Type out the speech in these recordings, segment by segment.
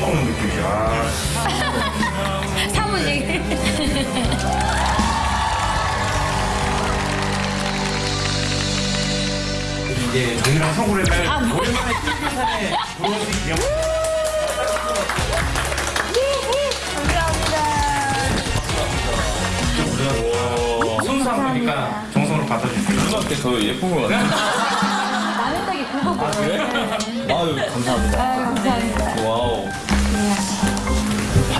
먹는 느낌이야. 사무직. 이제 동이랑 서구를 오랜만에 꿀교산에 들어오신 기념. 순수한 거니까 정성으로 받아주세요. 초등학교 더 예쁜 것 같아. 라면 닭이 그거 보고. 그래? 아유 감사합니다. 아유, 감사합니다.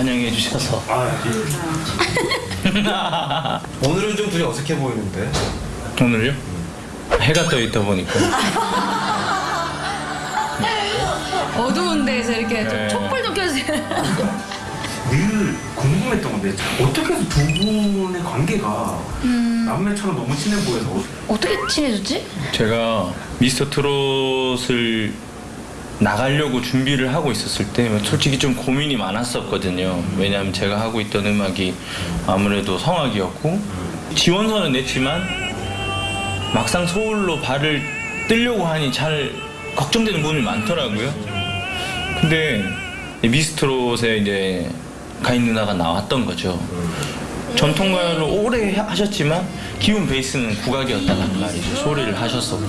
환영해 주셔서. 아, 오늘은 좀 둘이 어색해 보이는데. 오늘요? 해가 떠 있다 보니까. 어두운 데서 이렇게 네. 좀 촛불 좀 켜주세요. 늘 궁금했던 건데 어떻게 해서 두 분의 관계가 남매처럼 너무 친해 보여서 어떻게 친해졌지? 제가 미스터 트롯을 나가려고 준비를 하고 있었을 때 솔직히 좀 고민이 많았었거든요. 왜냐하면 제가 하고 있던 음악이 아무래도 성악이었고 지원서는 냈지만 막상 서울로 발을 뜨려고 하니 잘 걱정되는 부분이 많더라고요. 근데 미스트롯에 이제 가인 누나가 나왔던 거죠. 전통가요를 오래 하셨지만 기본 베이스는 국악이었다는 말이죠. 소리를 하셨었고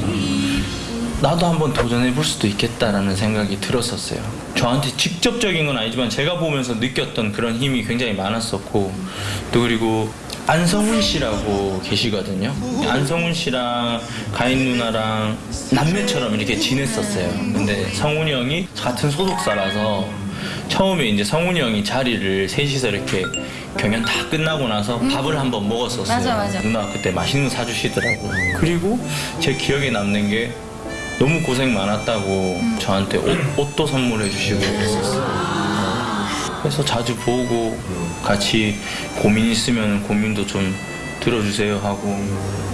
나도 한번 도전해 볼 수도 있겠다라는 생각이 들었었어요. 저한테 직접적인 건 아니지만 제가 보면서 느꼈던 그런 힘이 굉장히 많았었고 또 그리고 안성훈 씨라고 계시거든요. 안성훈 씨랑 가인 누나랑 남매처럼 이렇게 지냈었어요. 근데 성훈이 형이 같은 소속사라서 처음에 이제 성훈이 형이 자리를 셋이서 이렇게 경연 다 끝나고 나서 밥을 한번 먹었었어요. 맞아, 맞아. 누나 그때 맛있는 거 사주시더라고요. 그리고 제 기억에 남는 게 너무 고생 많았다고 저한테 옷, 옷도 선물해 주시고 그랬었어요. 그래서 자주 보고 같이 고민 있으면 고민도 좀 들어주세요 하고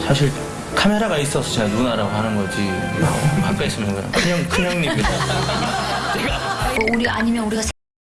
사실 카메라가 있어서 제가 누나라고 하는 거지 막 가까이 있으면 그냥 큰형 큰형님이다. 뭐 우리 아니면 우리가